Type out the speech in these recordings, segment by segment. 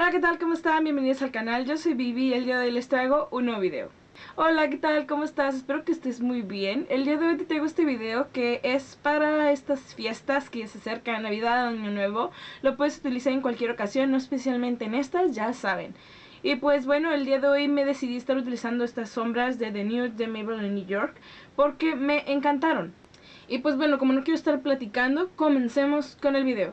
Hola, ¿qué tal? ¿Cómo están? Bienvenidos al canal. Yo soy Vivi y el día de hoy les traigo un nuevo video. Hola, ¿qué tal? ¿Cómo estás? Espero que estés muy bien. El día de hoy te traigo este video que es para estas fiestas que se acercan, Navidad, Año Nuevo. Lo puedes utilizar en cualquier ocasión, no especialmente en estas, ya saben. Y pues bueno, el día de hoy me decidí estar utilizando estas sombras de The Nude de Maybelline New York porque me encantaron. Y pues bueno, como no quiero estar platicando, comencemos con el video.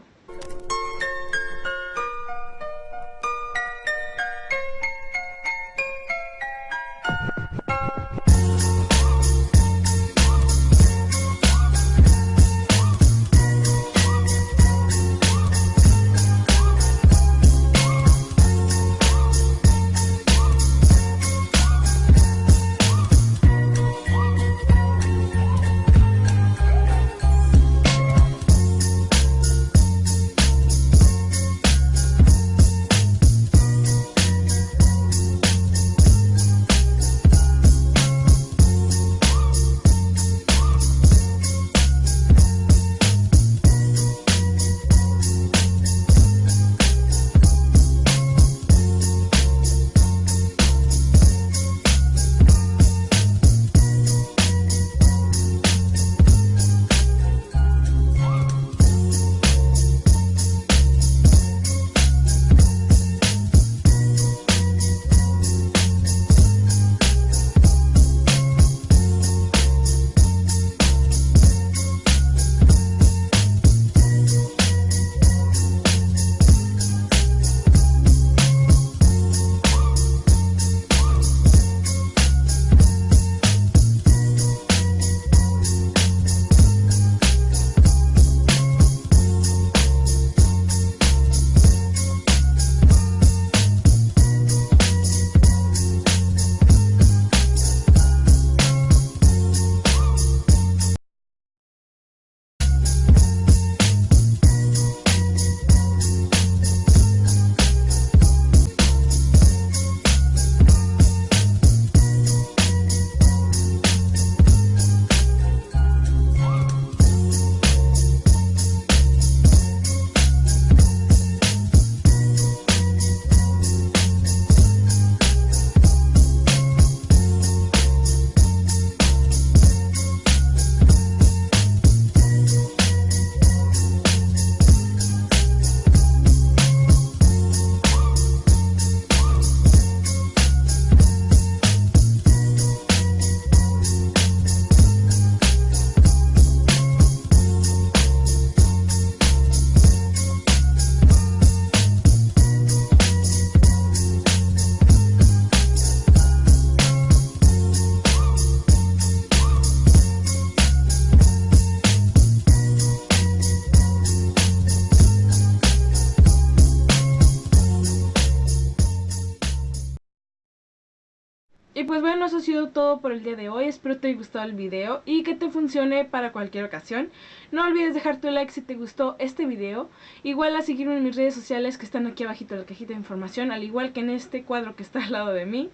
Y pues bueno, eso ha sido todo por el día de hoy. Espero te haya gustado el video y que te funcione para cualquier ocasión. No olvides dejar tu like si te gustó este video. Igual a seguirme en mis redes sociales que están aquí abajito en la cajita de información, al igual que en este cuadro que está al lado de mí.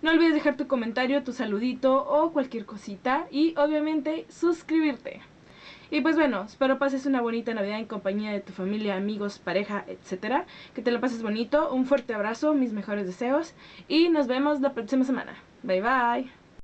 No olvides dejar tu comentario, tu saludito o cualquier cosita. Y obviamente suscribirte. Y pues bueno, espero pases una bonita Navidad en compañía de tu familia, amigos, pareja, etcétera. Que te lo pases bonito. Un fuerte abrazo, mis mejores deseos. Y nos vemos la próxima semana. Bye bye.